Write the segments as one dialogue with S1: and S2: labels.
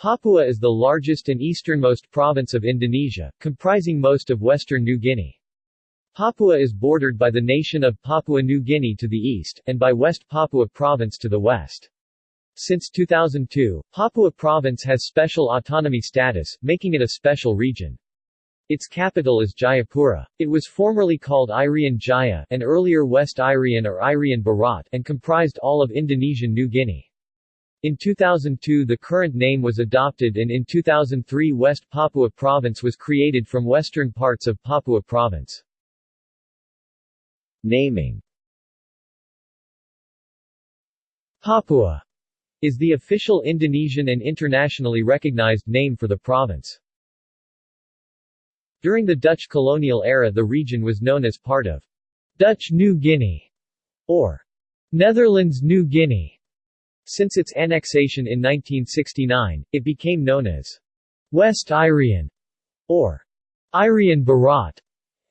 S1: Papua is the largest and easternmost province of Indonesia, comprising most of western New Guinea. Papua is bordered by the nation of Papua New Guinea to the east, and by West Papua Province to the west. Since 2002, Papua Province has special autonomy status, making it a special region. Its capital is Jayapura. It was formerly called Irian Jaya and earlier West Irian or Irian Barat and comprised all of Indonesian New Guinea. In 2002 the current name was adopted and in 2003 West Papua Province was created from western parts of Papua Province. Naming Papua is the official Indonesian and internationally recognized name for the province. During the Dutch colonial era the region was known as part of Dutch New Guinea or Netherlands New Guinea. Since its annexation in 1969, it became known as West Irian or Irian Barat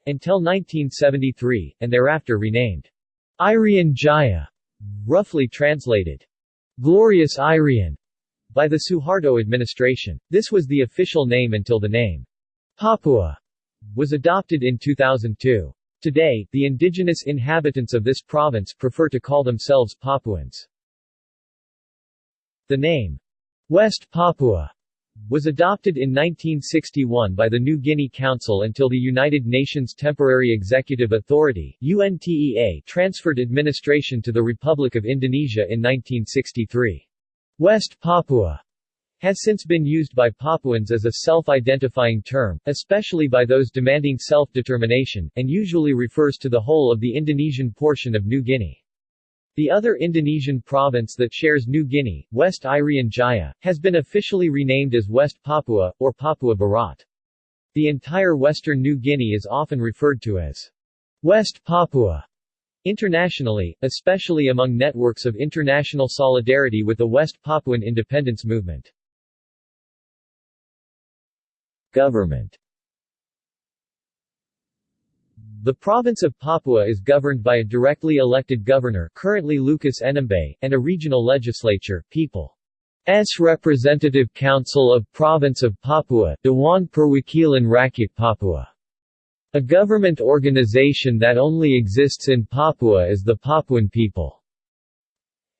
S1: until 1973, and thereafter renamed Irian Jaya, roughly translated Glorious Irian, by the Suharto administration. This was the official name until the name Papua was adopted in 2002. Today, the indigenous inhabitants of this province prefer to call themselves Papuans. The name, West Papua, was adopted in 1961 by the New Guinea Council until the United Nations Temporary Executive Authority UNTEA transferred administration to the Republic of Indonesia in 1963. West Papua has since been used by Papuans as a self-identifying term, especially by those demanding self-determination, and usually refers to the whole of the Indonesian portion of New Guinea. The other Indonesian province that shares New Guinea, West Irian Jaya, has been officially renamed as West Papua, or Papua Barat. The entire western New Guinea is often referred to as West Papua. Internationally, especially among networks of international solidarity with the West Papuan independence movement. Government The province of Papua is governed by a directly elected governor currently Lucas Enembe, and a regional legislature, People's Representative Council of Province of Papua, Dewan Perwakilan Rakyat Papua. A government organization that only exists in Papua is the Papuan people.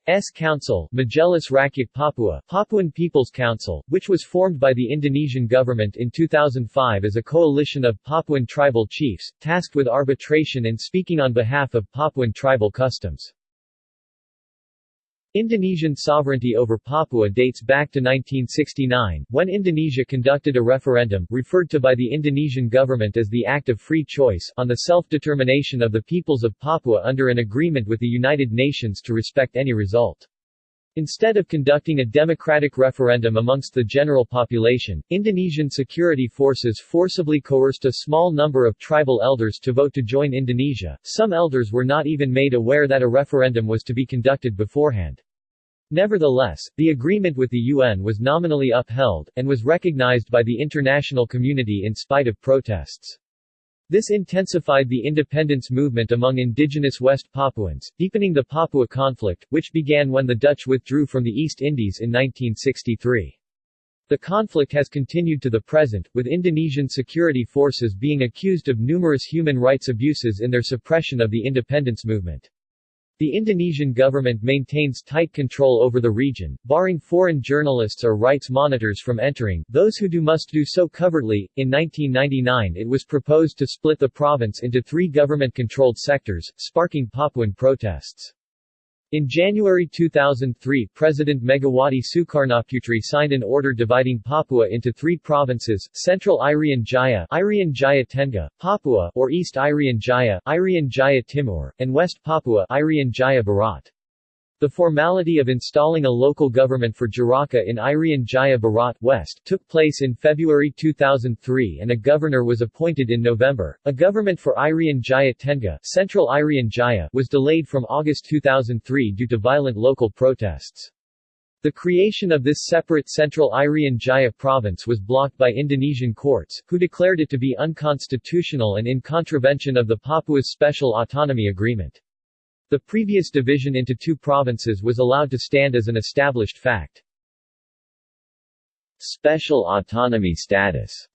S1: S Council Majelis Rakyat Papua Papuan People's Council, which was formed by the Indonesian government in 2005 as a coalition of Papuan tribal chiefs, tasked with arbitration and speaking on behalf of Papuan tribal customs. Indonesian sovereignty over Papua dates back to 1969, when Indonesia conducted a referendum, referred to by the Indonesian government as the Act of Free Choice, on the self-determination of the peoples of Papua under an agreement with the United Nations to respect any result. Instead of conducting a democratic referendum amongst the general population, Indonesian security forces forcibly coerced a small number of tribal elders to vote to join Indonesia. Some elders were not even made aware that a referendum was to be conducted beforehand. Nevertheless, the agreement with the UN was nominally upheld, and was recognized by the international community in spite of protests. This intensified the independence movement among indigenous West Papuans, deepening the Papua conflict, which began when the Dutch withdrew from the East Indies in 1963. The conflict has continued to the present, with Indonesian security forces being accused of numerous human rights abuses in their suppression of the independence movement. The Indonesian government maintains tight control over the region, barring foreign journalists or rights monitors from entering, those who do must do so covertly. In 1999 it was proposed to split the province into three government-controlled sectors, sparking Papuan protests. In January 2003 President Megawati Sukarnoputri signed an order dividing Papua into three provinces, Central Irian Jaya Irian Jaya Tengah, Papua or East Irian Jaya Irian Jaya Timur, and West Papua Irian Jaya Barat. The formality of installing a local government for Jaraka in Irian Jaya Barat West took place in February 2003 and a governor was appointed in November. A government for Irian Jaya Tengah Central Irian Jaya was delayed from August 2003 due to violent local protests. The creation of this separate Central Irian Jaya province was blocked by Indonesian courts, who declared it to be unconstitutional and in contravention of the Papua's Special Autonomy Agreement. The previous division into two provinces was allowed to stand as an established fact. Special autonomy status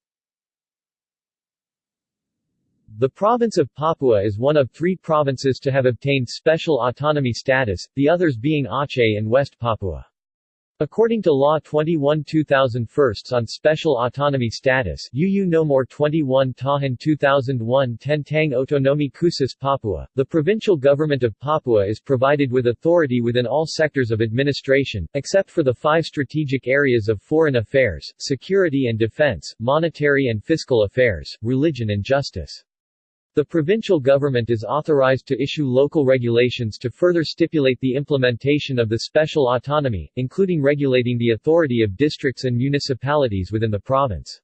S1: The province of Papua is one of three provinces to have obtained special autonomy status, the others being Aceh and West Papua. According to Law 21 2001 on Special Autonomy Status UU No 21 Tahun 2001 Tentang Otonomi Khusus Papua, the provincial government of Papua is provided with authority within all sectors of administration, except for the five strategic areas of foreign affairs, security and defense, monetary and fiscal affairs, religion and justice. The provincial government is authorized to issue local regulations to further stipulate the implementation of the special autonomy, including regulating the authority of districts and municipalities within the province.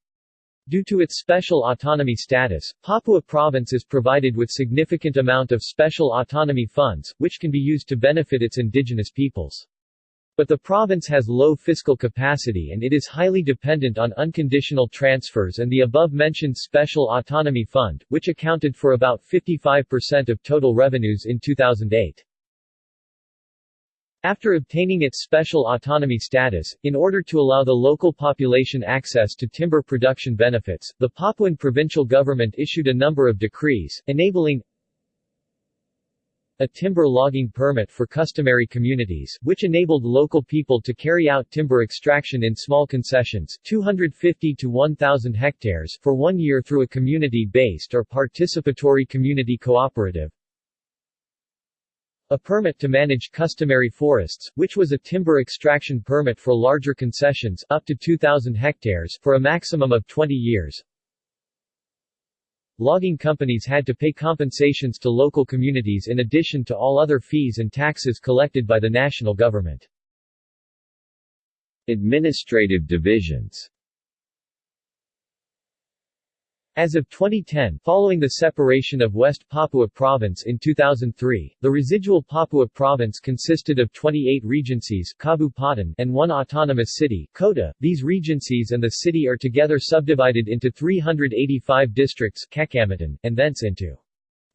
S1: Due to its special autonomy status, Papua Province is provided with significant amount of special autonomy funds, which can be used to benefit its indigenous peoples. But the province has low fiscal capacity and it is highly dependent on unconditional transfers and the above-mentioned Special Autonomy Fund, which accounted for about 55% of total revenues in 2008. After obtaining its special autonomy status, in order to allow the local population access to timber production benefits, the Papuan provincial government issued a number of decrees, enabling a timber logging permit for customary communities, which enabled local people to carry out timber extraction in small concessions 250 to 1,000 hectares for one year through a community-based or participatory community cooperative, a permit to manage customary forests, which was a timber extraction permit for larger concessions up to 2,000 hectares for a maximum of 20 years, logging companies had to pay compensations to local communities in addition to all other fees and taxes collected by the national government. Administrative divisions as of 2010, following the separation of West Papua Province in 2003, the residual Papua Province consisted of 28 regencies Kabupaten and one autonomous city, Kota. These regencies and the city are together subdivided into 385 districts Kecamatan, and thence into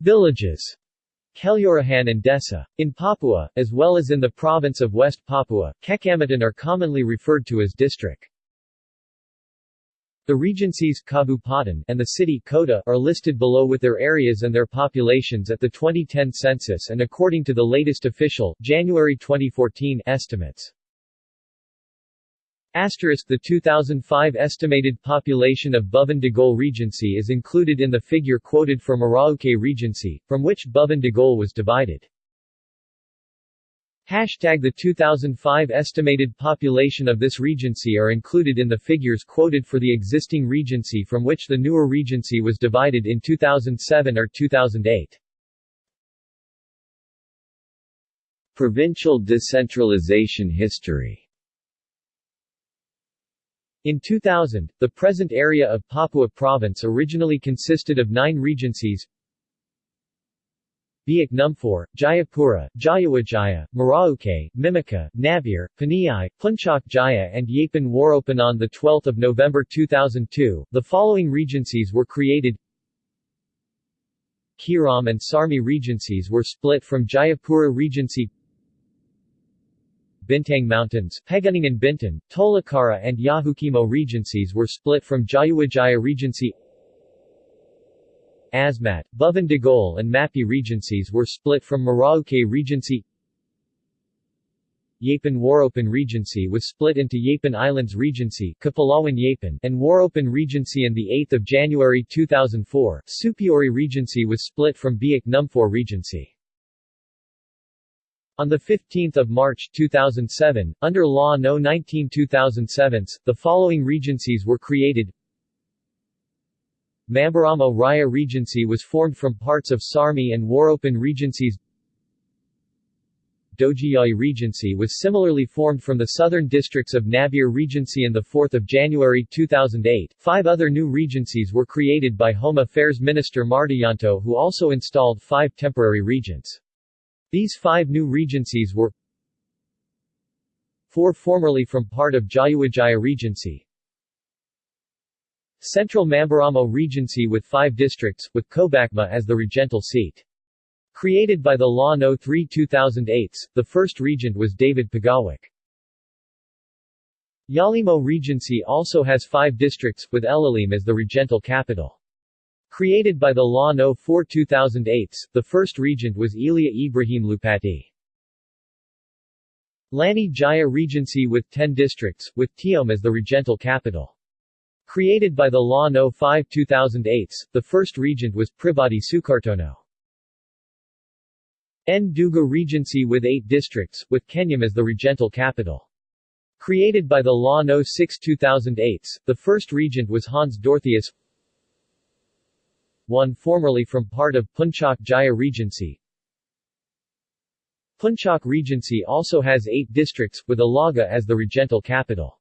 S1: villages Kelurahan and Desa. In Papua, as well as in the province of West Papua, Kecamatan are commonly referred to as district. The regencies and the city Kota are listed below with their areas and their populations at the 2010 census and according to the latest official, January 2014 estimates. Asterisk The 2005 estimated population of Boven Digol Regency is included in the figure quoted for Merauke Regency, from which Boven Digol was divided. Hashtag the 2005 estimated population of this regency are included in the figures quoted for the existing regency from which the newer regency was divided in 2007 or 2008. Provincial decentralization history in 2000, the present area of Papua Province originally consisted of nine regencies Biak Numfor, Jayapura, Jayawijaya, Merauke, Mimika, Nabire, Paniai, Puncak Jaya and Yapen Waropen on 12 November 2002. The following regencies were created. Keerom and Sarmi regencies were split from Jayapura Regency. Bintang Mountains, Pegunungan and Bintan, Tolikara and Yahukimo regencies were split from Jayawijaya Regency Asmat, Boven Digol and Mapi regencies were split from Merauke Regency Yapen Waropen Regency was split into Yapen Islands Regency Kepulauan Yapen and Waropen Regency and 8 January 2004, Supiori Regency was split from Biak Numfor Regency. On 15 March 2007, under Law No. 19-2007, the following regencies were created Mamberamo Raya Regency was formed from parts of Sarmi and Waropen Regencies Dogiyai Regency was similarly formed from the southern districts of Nabire Regency and 4 January 2008. Five other new regencies were created by Home Affairs Minister Mardiyanto who also installed five temporary regents. These five new regencies were four formerly from part of Jayawijaya Regency, Central Mamberamo Regency with five districts, with Kobakma as the regental seat. Created by the Law No. 3 2008, the first regent was David Pagawik. Yalimo Regency also has five districts, with Elelim as the regental capital. Created by the Law No. 4 2008, the first regent was Elia Ibrahim Lupati. Lani Jaya Regency with 10 districts, with Tiom as the regental capital. Created by the Law No. 5 2008, the first regent was Pribadi Sukartono. Nduga Regency with 8 districts, with Kenyam as the regental capital. Created by the Law No. 6 2008, the first regent was Hans Dorotheus one formerly from part of Puncak Jaya Regency. Puncak Regency also has eight districts, with Ilaga as the regental capital.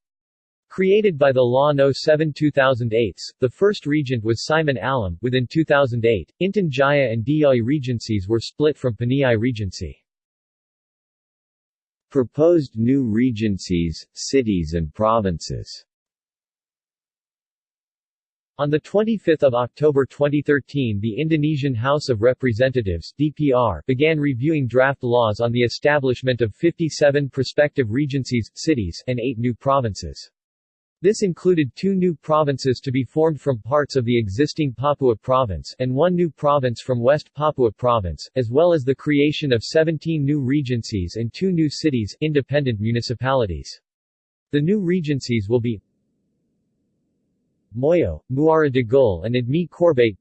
S1: Created by the Law No. 7 2008, the first regent was Simon Alam. Within 2008, Intan Jaya and Deiyai regencies were split from Paniai Regency.
S2: Proposed new regencies, cities and provinces
S1: on 25 October 2013 the Indonesian House of Representatives DPR began reviewing draft laws on the establishment of 57 prospective regencies, cities, and eight new provinces. This included two new provinces to be formed from parts of the existing Papua province and one new province from West Papua province, as well as the creation of 17 new regencies and two new cities independent municipalities. The new regencies will be Moyo, Muara de Gol and Admi Corbate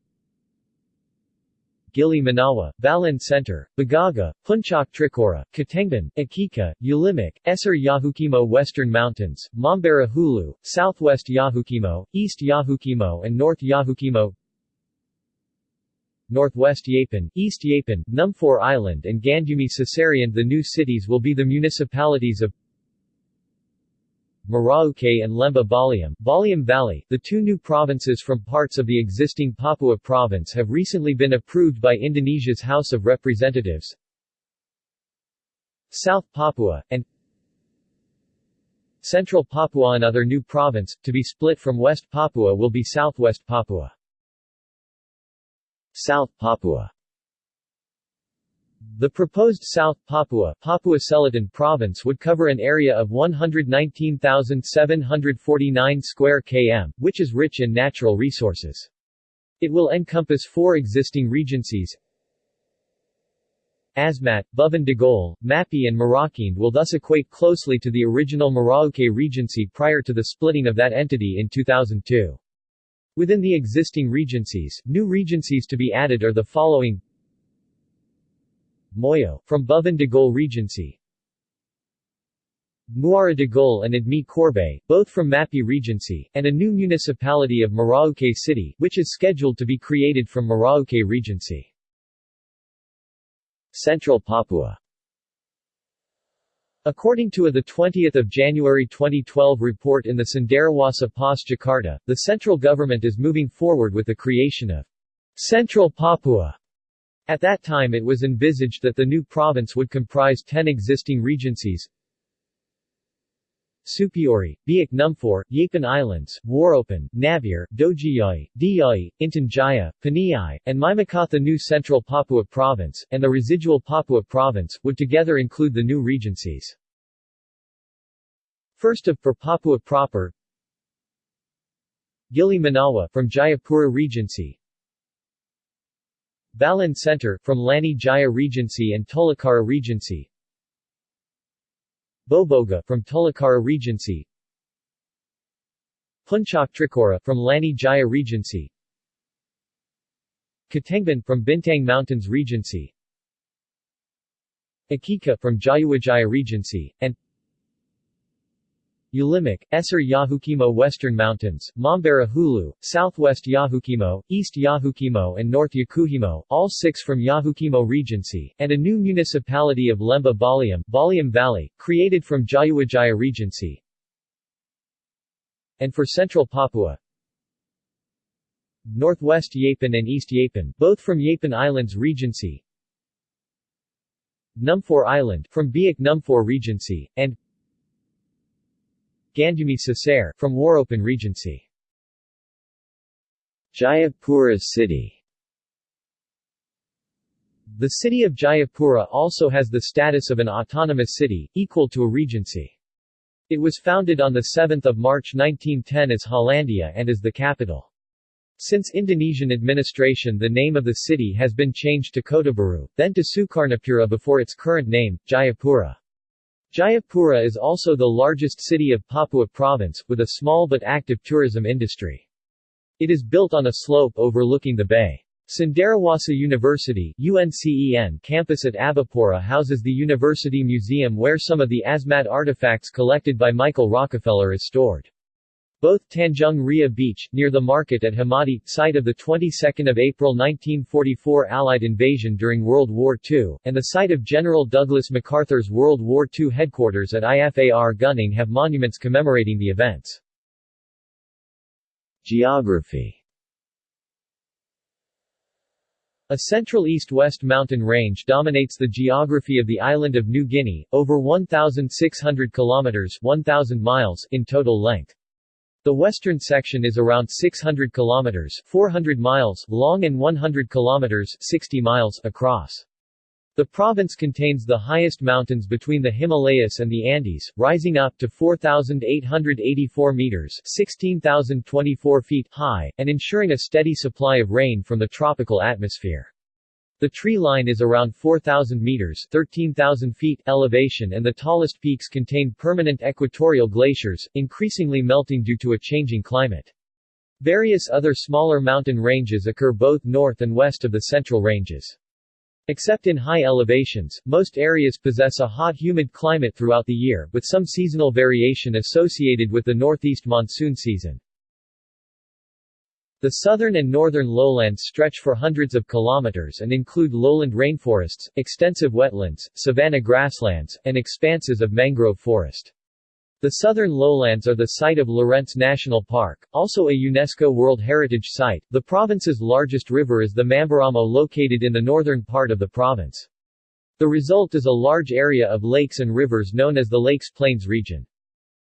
S1: Gili Manawa, Balan Center, Bagaga, Puncak Trikora, Katengban, Akika, Ulimak, Esser Yahukimo Western Mountains, Mambara Hulu, Southwest Yahukimo, East Yahukimo and North Yahukimo Northwest Yapen, East Yapen, Numfor Island and Gandumi Caesarian The new cities will be the municipalities of Merauke and Lemba Baliem Valley. The two new provinces from parts of the existing Papua province have recently been approved by Indonesia's House of Representatives. South Papua, and Central Papua Another new province, to be split from West Papua will be Southwest Papua.
S2: South Papua
S1: the proposed South Papua Papua Selatan province would cover an area of 119,749 square km, which is rich in natural resources. It will encompass four existing regencies Asmat, Boven Digol, Mapi and Marikina will thus equate closely to the original Merauke Regency prior to the splitting of that entity in 2002. Within the existing regencies, new regencies to be added are the following Moyo, from Boven de Regency. Muara de and Admi Corbay, both from Mapi Regency, and a new municipality of Merauke City, which is scheduled to be created from Merauke Regency.
S2: Central Papua.
S1: According to a 20 January 2012 report in the Cenderawasih Pos Jakarta, the central government is moving forward with the creation of Central Papua at that time it was envisaged that the new province would comprise ten existing regencies Supiori, Biak Numfor, Yapen Islands, Waropen, Nabire, Dogiyai, Deiyai, Intan Jaya, Paniai, and Maimakot The new Central Papua Province, and the residual Papua Province, would together include the new regencies. First of for Papua proper Gili Manawa from Jayapura Regency Balan Center, from Lani Jaya Regency and Tolikara Regency. Boboga, from Tolikara Regency. Puncak Trikora, from Lani Jaya Regency. Katengban, from Bintang Mountains Regency. Akika, from Jayawijaya Regency, and Ulimak, Esser Yahukimo Western Mountains, Mambara Hulu, Southwest Yahukimo, East Yahukimo and North Yahukimo, all six from Yahukimo Regency, and a new municipality of Lemba Baliem, Baliem Valley, created from Jayawijaya Regency. And for Central Papua, Northwest Yapen and East Yapen, both from Yapen Islands Regency, Numfor Island, from Biak Numfor Regency, and Gandumi Caesar, from Waropen Regency.
S2: Jayapura City
S1: The city of Jayapura also has the status of an autonomous city, equal to a regency. It was founded on 7 March 1910 as Hollandia and is the capital. Since Indonesian administration the name of the city has been changed to Kota Baru, then to Sukarnopura before its current name, Jayapura. Jayapura is also the largest city of Papua province, with a small but active tourism industry. It is built on a slope overlooking the bay. Cenderawasih University UNCEN campus at Abepura houses the University Museum where some of the Asmat artifacts collected by Michael Rockefeller is stored. Both Tanjung Ria Beach, near the market at Hamadi, site of the 22nd of April 1944 Allied invasion during World War II, and the site of General Douglas MacArthur's World War II headquarters at IFAR Gunung have monuments commemorating the events.
S2: Geography
S1: A central east-west mountain range dominates the geography of the island of New Guinea, over 1,600 kilometers 1,000 miles in total length. The western section is around 600 kilometers 400 miles long and 100 kilometers 60 miles across. The province contains the highest mountains between the Himalayas and the Andes, rising up to 4,884 meters 16,024 feet high, and ensuring a steady supply of rain from the tropical atmosphere. The tree line is around 4,000 meters 13,000 feet elevation and the tallest peaks contain permanent equatorial glaciers, increasingly melting due to a changing climate. Various other smaller mountain ranges occur both north and west of the central ranges. Except in high elevations, most areas possess a hot humid climate throughout the year, with some seasonal variation associated with the northeast monsoon season. The southern and northern lowlands stretch for hundreds of kilometers and include lowland rainforests, extensive wetlands, savanna grasslands, and expanses of mangrove forest. The southern lowlands are the site of Lorentz National Park, also a UNESCO World Heritage Site. The province's largest river is the Mamberamo located in the northern part of the province. The result is a large area of lakes and rivers known as the Lakes Plains region.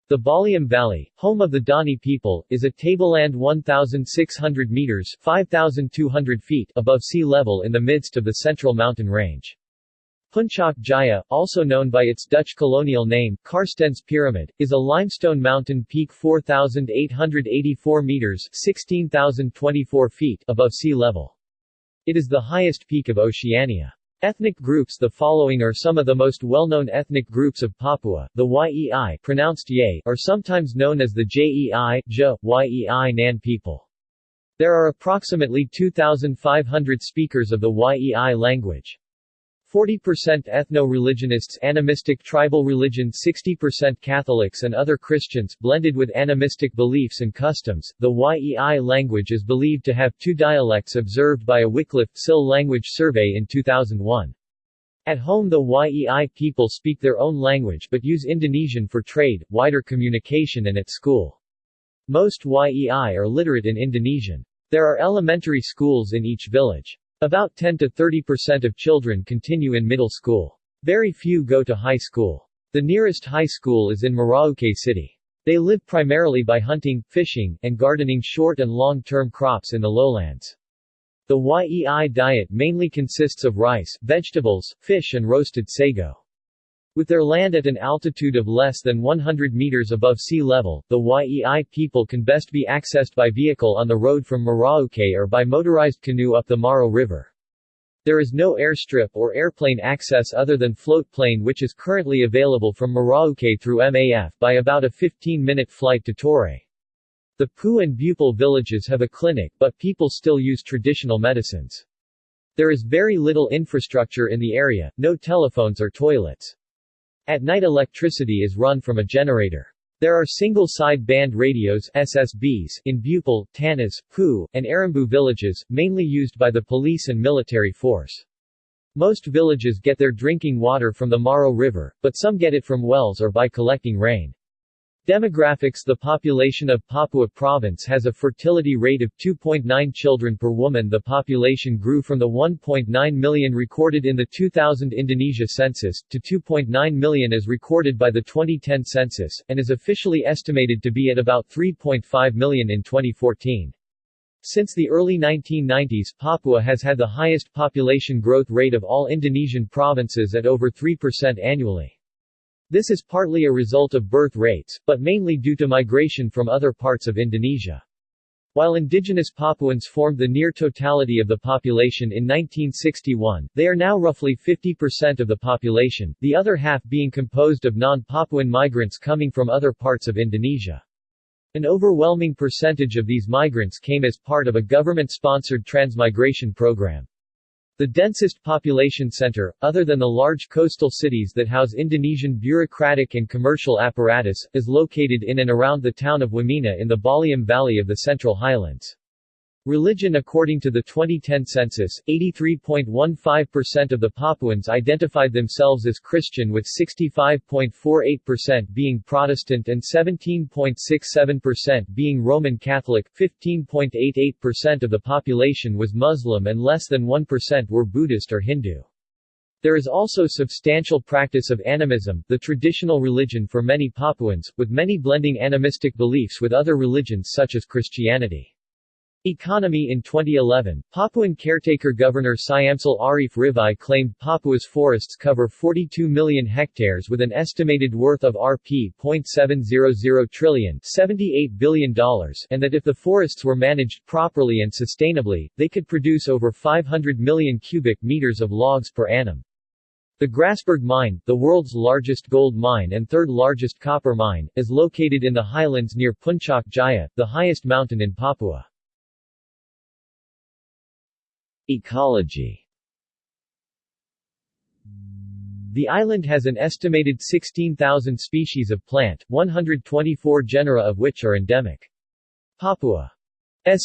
S1: The Baliem Valley, home of the Dani people, is a tableland 1,600 meters 5,200 feet above sea level in the midst of the central mountain range. Puncak Jaya, also known by its Dutch colonial name, Carstensz Pyramid, is a limestone mountain peak 4,884 meters 16,024 feet above sea level. It is the highest peak of Oceania. Ethnic groups The following are some of the most well-known ethnic groups of Papua. The Yei pronounced Ye are sometimes known as the Jei, Je, Yei Nan people. There are approximately 2,500 speakers of the Yei language. 40% ethno-religionists animistic tribal religion 60% Catholics and other Christians, blended with animistic beliefs and customs. The Yei language is believed to have two dialects observed by a Wycliffe SIL language survey in 2001. At home the Yei people speak their own language but use Indonesian for trade, wider communication and at school. Most Yei are literate in Indonesian. There are elementary schools in each village. About 10 to 30% of children continue in middle school. Very few go to high school. The nearest high school is in Merauke City. They live primarily by hunting, fishing, and gardening short and long-term crops in the lowlands. The Yei diet mainly consists of rice, vegetables, fish and roasted sago. With their land at an altitude of less than 100 meters above sea level, the Yei people can best be accessed by vehicle on the road from Merauke or by motorized canoe up the Maro River. There is no airstrip or airplane access other than float plane which is currently available from Merauke through MAF by about a 15-minute flight to Torre. The Pu and Bupal villages have a clinic but people still use traditional medicines. There is very little infrastructure in the area, no telephones or toilets. At night electricity is run from a generator. There are single-side band radios SSBs in Bupal, Tanas, Pu, and Arambu villages, mainly used by the police and military force. Most villages get their drinking water from the Maro River, but some get it from wells or by collecting rain. Demographics The population of Papua Province has a fertility rate of 2.9 children per woman The population grew from the 1.9 million recorded in the 2000 Indonesia census, to 2.9 million as recorded by the 2010 census, and is officially estimated to be at about 3.5 million in 2014. Since the early 1990s, Papua has had the highest population growth rate of all Indonesian provinces at over 3% annually. This is partly a result of birth rates, but mainly due to migration from other parts of Indonesia. While indigenous Papuans formed the near totality of the population in 1961, they are now roughly 50% of the population, the other half being composed of non-Papuan migrants coming from other parts of Indonesia. An overwhelming percentage of these migrants came as part of a government-sponsored transmigration program. The densest population center, other than the large coastal cities that house Indonesian bureaucratic and commercial apparatus, is located in and around the town of Wamena in the Baliem Valley of the Central Highlands. Religion According to the 2010 census, 83.15% of the Papuans identified themselves as Christian with 65.48% being Protestant and 17.67% being Roman Catholic, 15.88% of the population was Muslim and less than 1% were Buddhist or Hindu. There is also substantial practice of animism, the traditional religion for many Papuans, with many blending animistic beliefs with other religions such as Christianity. Economy In 2011, Papuan caretaker Governor Syamsul Arif Rivai claimed Papua's forests cover 42 million hectares with an estimated worth of Rp. 0.700 trillion $78 billion and that if the forests were managed properly and sustainably, they could produce over 500 million cubic meters of logs per annum. The Grasberg Mine, the world's largest gold mine and third largest copper mine, is located in the highlands near Puncak Jaya, the highest mountain in Papua.
S2: Ecology.
S1: The island has an estimated 16,000 species of plant, 124 genera of which are endemic. Papua's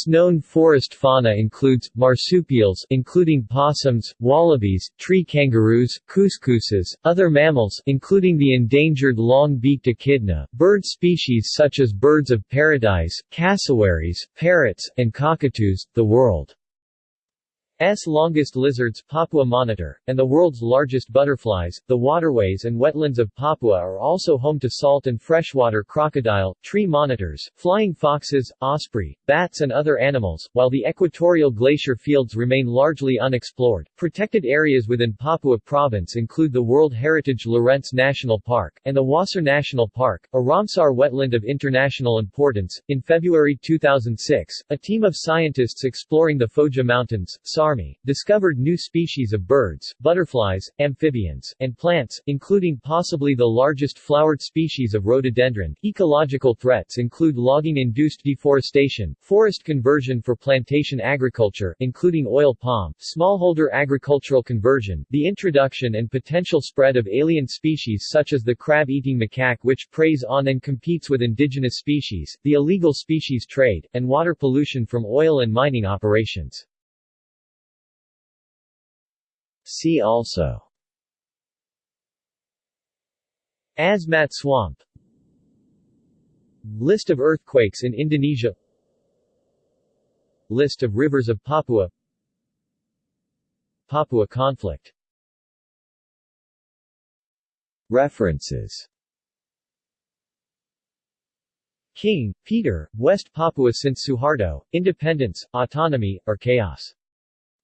S1: known forest fauna includes, marsupials including possums, wallabies, tree kangaroos, cuscuses, other mammals including the endangered long-beaked echidna, bird species such as birds of paradise, cassowaries, parrots, and cockatoos, the world S longest lizards Papua monitor, and the world's largest butterflies, the waterways and wetlands of Papua are also home to salt and freshwater crocodile, tree monitors, flying foxes, osprey, bats and other animals, while the equatorial glacier fields remain largely unexplored. Protected areas within Papua province include the World Heritage Lorentz National Park, and the Wasur National Park, a Ramsar wetland of international importance. In February 2006, a team of scientists exploring the Foja Mountains, Army, discovered new species of birds, butterflies, amphibians, and plants, including possibly the largest flowered species of rhododendron. Ecological threats include logging-induced deforestation, forest conversion for plantation agriculture, including oil palm, smallholder agricultural conversion, the introduction and potential spread of alien species such as the crab-eating macaque which preys on and competes with indigenous species, the illegal species trade, and water pollution from oil and mining operations.
S2: See also.
S1: Asmat Swamp. List of earthquakes in Indonesia. List of rivers of Papua. Papua conflict.
S2: References.
S1: King, Peter, West Papua since Suharto, Independence, Autonomy, or Chaos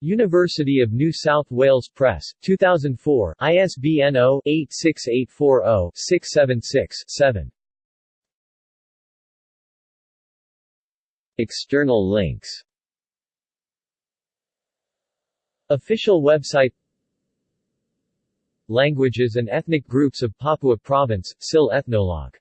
S1: University of New South Wales Press, 2004, ISBN 0-86840-676-7.
S2: External links.
S1: Official website. Languages and ethnic groups of Papua Province, SIL Ethnologue